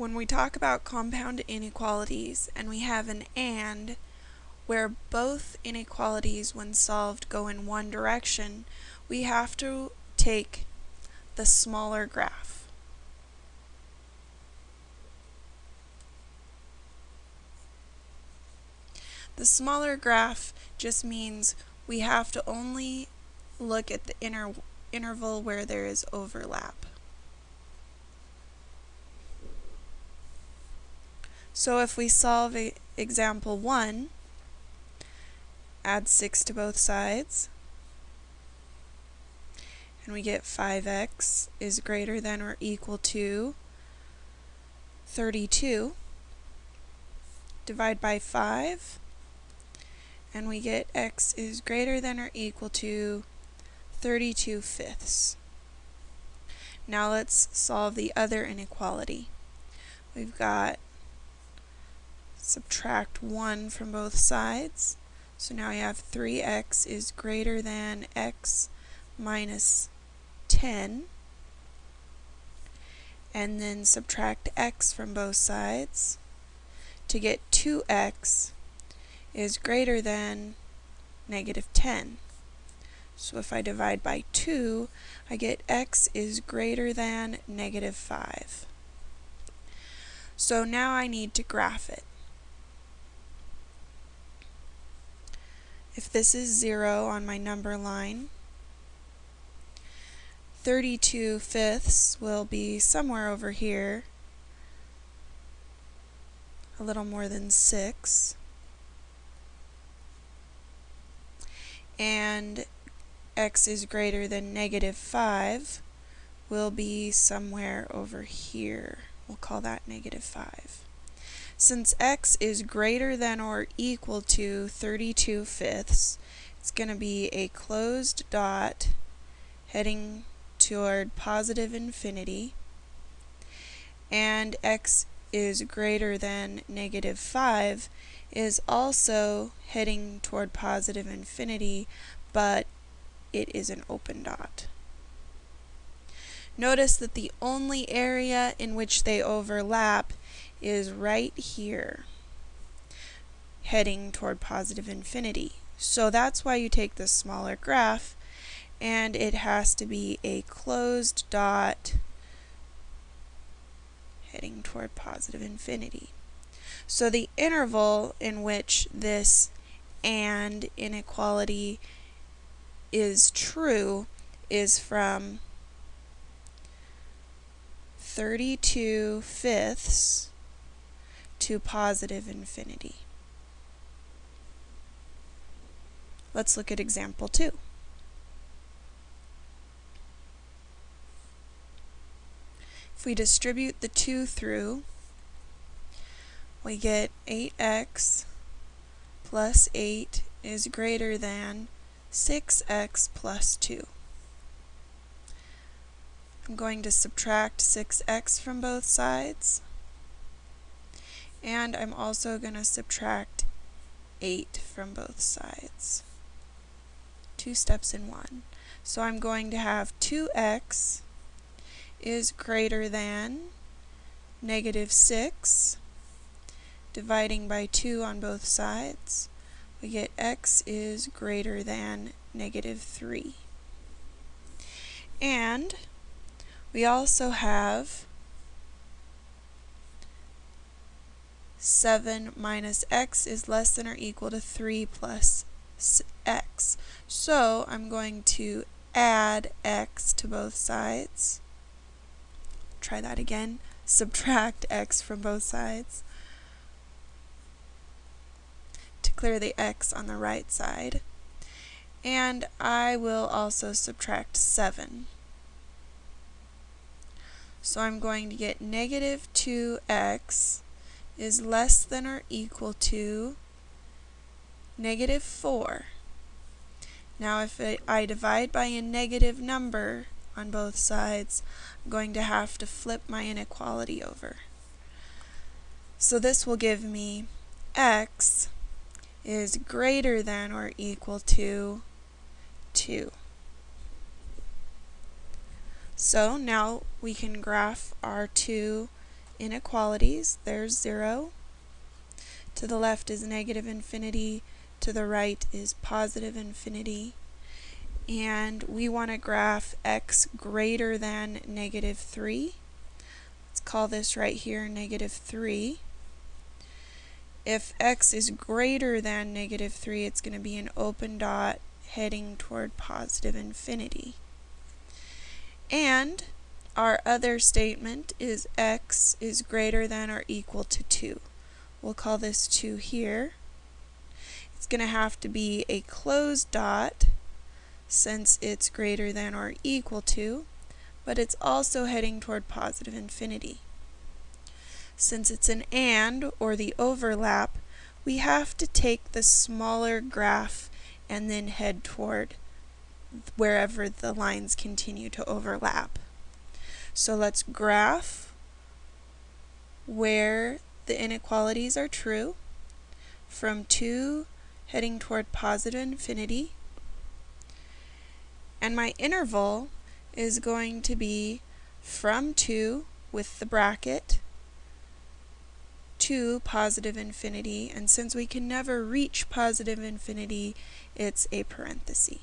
when we talk about compound inequalities and we have an AND where both inequalities when solved go in one direction, we have to take the smaller graph. The smaller graph just means we have to only look at the inter interval where there is overlap. So if we solve example 1, add 6 to both sides, and we get 5x is greater than or equal to 32. Divide by 5, and we get x is greater than or equal to 32 fifths. Now let's solve the other inequality. We've got subtract 1 from both sides. So now we have 3x is greater than x minus 10. And then subtract x from both sides to get 2x is greater than negative 10. So if I divide by 2, I get x is greater than negative 5. So now I need to graph it. If this is 0 on my number line, 32 fifths will be somewhere over here, a little more than 6. And x is greater than negative 5 will be somewhere over here. We'll call that negative 5. Since x is greater than or equal to 32 fifths, it's going to be a closed dot heading toward positive infinity, and x is greater than negative 5 is also heading toward positive infinity, but it is an open dot. Notice that the only area in which they overlap is right here, heading toward positive infinity. So that's why you take the smaller graph, and it has to be a closed dot heading toward positive infinity. So the interval in which this and inequality is true is from 32 fifths to positive infinity. Let's look at example 2. If we distribute the 2 through, we get 8x plus 8 is greater than 6x plus 2. I'm going to subtract 6x from both sides and I'm also going to subtract 8 from both sides. Two steps in one. So I'm going to have 2x is greater than negative 6 dividing by 2 on both sides we get x is greater than negative 3 and we also have 7 minus x is less than or equal to 3 plus x. So I'm going to add x to both sides. Try that again. Subtract x from both sides to clear the x on the right side. And I will also subtract 7. So I'm going to get negative 2x is less than or equal to negative 4. Now if I divide by a negative number on both sides, I'm going to have to flip my inequality over. So this will give me x is greater than or equal to 2. So now we can graph our two inequalities. There's 0. To the left is negative infinity. To the right is positive infinity. And we want to graph x greater than negative 3. Let's call this right here negative 3. If x is greater than negative 3, it's going to be an open dot heading toward positive infinity. And our other statement is x is greater than or equal to 2. We'll call this 2 here. It's going to have to be a closed dot since it's greater than or equal to, but it's also heading toward positive infinity. Since it's an AND, or the overlap, we have to take the smaller graph and then head toward wherever the lines continue to overlap. So let's graph where the inequalities are true from 2 heading toward positive infinity. And my interval is going to be from 2 with the bracket to positive infinity. And since we can never reach positive infinity, it's a parenthesis.